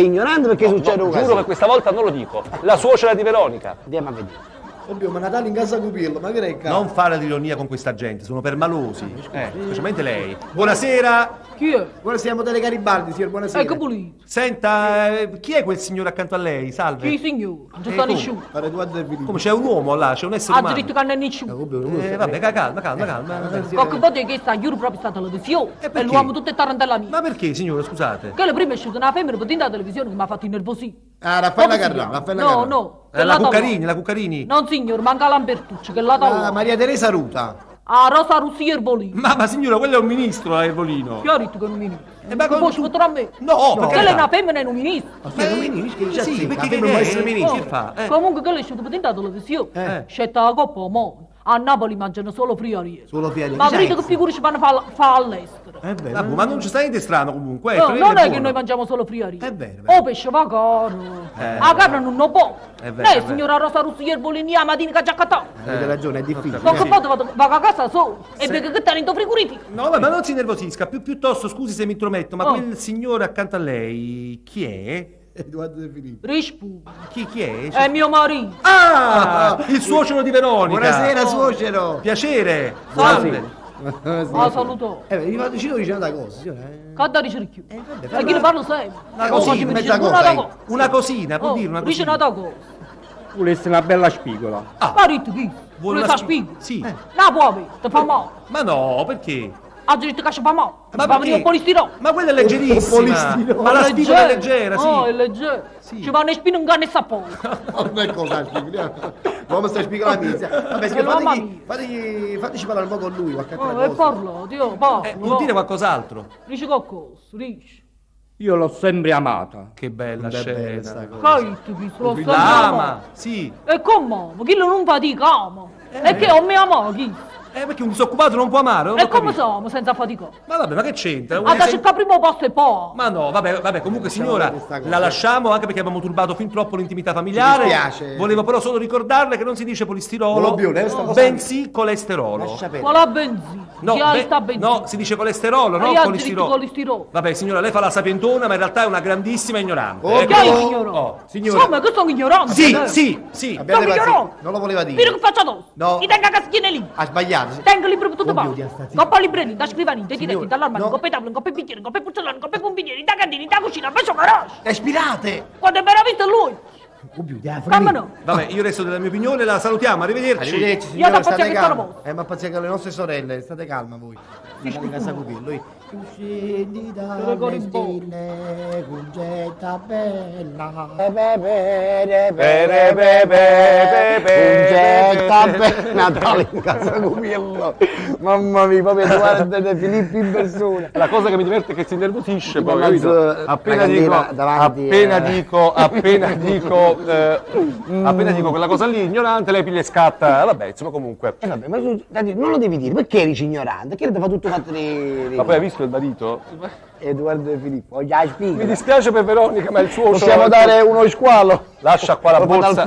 ignorante perché succede un Giuro che questa volta non lo dico. La suocera di Veronica. Andiamo a vedere. Oddio, ma Natale in casa Cupillo, ma che recca? Non fare l'ironia con questa gente, sono permalosi. Eh, specialmente lei. Buonasera. Chi è? Buonasera, siamo delle Garibaldi, signor, buonasera. Ecco pulito. Senta, eh, chi è quel signore accanto a lei? Salve. Chi signore? Non ci Eh, sta come? nessuno. Pare Edoardo De Filippo. Come c'è un uomo là, c'è un essere Ha umano. diritto che non è nessuno. Eh, vabbè, ca- calma, calma, calma. Qualche volta che sta, giuro proprio sta televisione. E perché? l'uomo tutto è tarantella mia. Ma perché, signore, scusate? Che le prime è uscita una femmina per della televisione che mi ha fatto innervosire. Ah, Raffaella Carrà? Raffaella No, Carrà. no. Eh, che la. Cuccarini, la Cuccarini. Non signor, manca Lambertucci, che la Ah, tavola. Maria Teresa Ruta. A Rosa Russi Erbolino. Ma, ma signora, quello è un ministro, è Ervolino. Chi ha detto che è un ministro? Eh, ma come può sfottere a me? No, perché Che lei è una femmina e un ministro. Ma che non mi dici che già Sì, sì, perché non può è? essere ministro. Che fa? Eh. Comunque che lei è uscita per della televisione. Eh. Scelta la coppa omone. A Napoli mangiano solo friariere. Solo Pieri. Ma vedete che figure ci fanno fa, fa all'estero? È vero. Vabbè, ma non ci sta niente strano comunque. eh, No, non è che buono. noi mangiamo solo friariere. È vero, è. O pesce va caro. Eh. La carne non lo può. È vero, Lei, è signora Rosa Russi Erbolini, a mattina che già catato. Avete ragione, è difficile. Qualche volta vado, vado a casa solo e vedo che tenendo frigorifero. No, ma non si nervosisca, più, piuttosto scusi se mi intrometto, ma Oh. quel signore accanto a lei, chi è? Edoardo De Filippo. Rispu. Chi, chi è? È mio marito. Ah, il suocero di Veronica. Buonasera, suocero. Piacere. Salve. Ah, salutò. Eh, beh, mi fa vicino dice una cosa, signore. Da dice ricchio? Eh, vabbè, E chi ne parlo sempre? Una cosina, mezza dice cosa, una eh. cosa. Una cosina, può Oh, dire una dice cosina. una cosa. Volesse una bella spigola. Marito chi? Vuole una fa spi- spigo? Sì. No, può avere, ti fa male. Ma no, perché? Ha diritto che ci fa male. Ma venire un polistirolo. Ma quella è leggerissima. Ma la spigola è leggera, sì. Oh, è leggera. Ci va una spina un ganno e sapone. Non è cosa, spieghiamo. L'uomo sta spiegando la mizia. Vabbè, Eh, mamma fategli, mia. fategli, fateci parlare un po' con lui, qualche altra Oh, e cosa. parla, Dio, parla. Eh, vuol dire qualcos'altro. Dice qualcosa, dice. Io l'ho sempre amata. Che bella sta scena. cosa. Che tu, lo La sta ama, sì. E come? Ma chi lo non fatica ama? E che non mi ama chi? Eh, perché un disoccupato non può amare, non E come capito. siamo senza fatica? Ma vabbè, ma che c'entra? Vuole da cercare primo posto e poi. Ma no, vabbè, vabbè, comunque signora, la lasciamo anche perché abbiamo turbato fin troppo l'intimità familiare. Ci dispiace. Volevo però solo ricordarle che non si dice polistirolo, cosa- bensì colesterolo. Qual benzina? No, be- benzina? no, si dice colesterolo, colistirolo. diritto colistirolo. Vabbè, signora, lei fa la sapientona, ma in realtà è una grandissima ignorante. Oh, eh. Che hai Oh, signora. Insomma, che sono ignorante. Sì, eh. sì, sì. Sono ignorante. Non lo voleva Mira dire. che faccio addosso. No. Mi tengo a caschine lì. Ha sbagliato. Tengo libro per tutto zitta. Coppa libretti, da scrivania, dei diretti, dall'armadio, coppe tavole, coppe bicchieri, coppe porcellane, coppe pompinieri, da candini, da cucina, penso garage. Respirate. Quando è visto lui. Come no? Vabbè, io resto della mia opinione, la salutiamo, arrivederci. Arrivederci, Io signora, da state pazienza che sono Eh, ma pazienza con le nostre sorelle, state calma voi. Natale in casa Cupillo. Lui. Tu scendi dalle stelle, cugetta bella. Cugetta bella, Natale in casa Cupillo. Mamma mia, proprio Edoardo De Filippo in persona. La cosa che mi diverte è che si innervosisce poi, capito? Appena dico, ragazzina davanti, appena eh. dico, appena dico, eh, appena dico quella cosa lì, ignorante, lei piglia e scatta, vabbè, insomma comunque. Eh vabbè, ma tu, Dadi, non lo devi dire, perché eri ignorante? Che ti fa tutto di- Ma poi hai visto il marito? Edoardo De Filippo, già Mi dispiace per Veronica, ma il suo Possiamo dare uno squalo? Lascia qua la borsa.